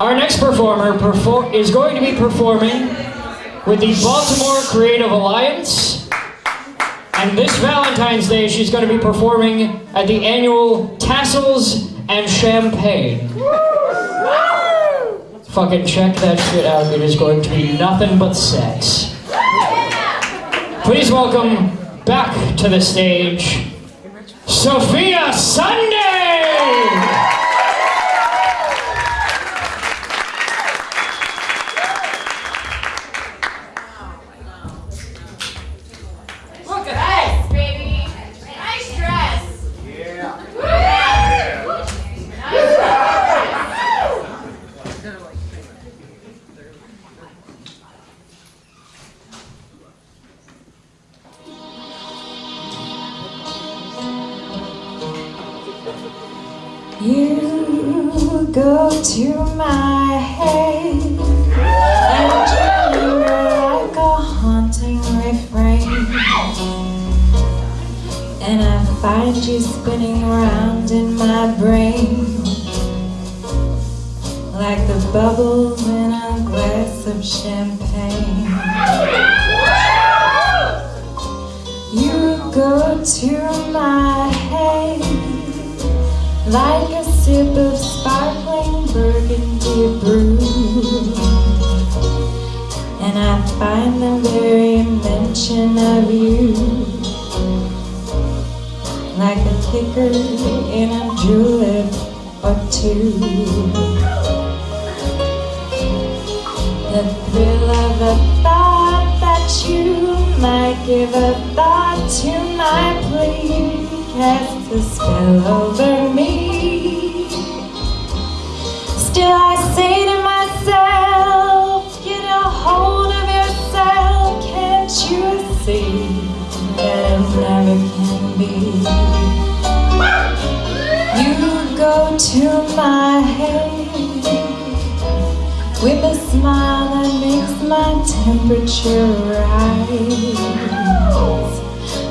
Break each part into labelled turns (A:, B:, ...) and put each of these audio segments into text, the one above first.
A: Our next performer perfor- is going to be performing with the Baltimore Creative Alliance. And this Valentine's Day, she's going to be performing at the annual Tassels and Champagne. Fucking check that shit out. It is going to be nothing but sex. Please welcome back to the stage, Sophia Sunday!
B: You go to my head. And you like a haunting refrain, and I find you spinning around in my brain. Like the bubbles in a glass of champagne. Sip of sparkling burgundy brew. And I find the very mention of you like a kicker in a julep or two. The thrill of the thought that you might give a thought to my plea casts a spell over me. I say to myself, get a hold of yourself. Can't you see that never can be? You go to my head with a smile that makes my temperature rise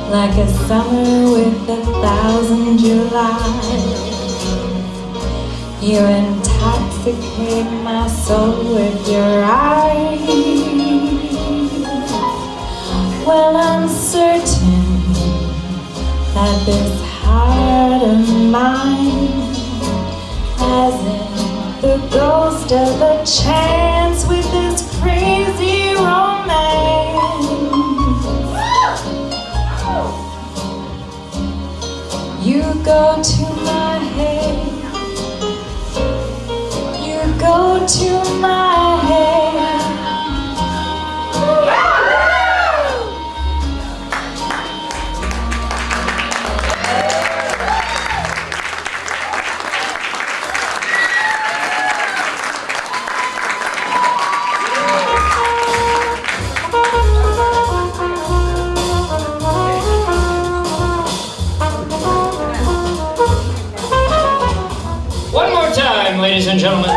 B: like a summer with a thousand Julys. You intoxicate my soul with your eyes. Well, I'm certain that this heart of mine hasn't the ghost of a chance with this crazy romance. You go to my head.
A: More ladies and gentlemen.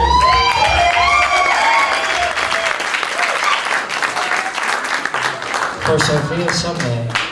A: For Sophia Sunday.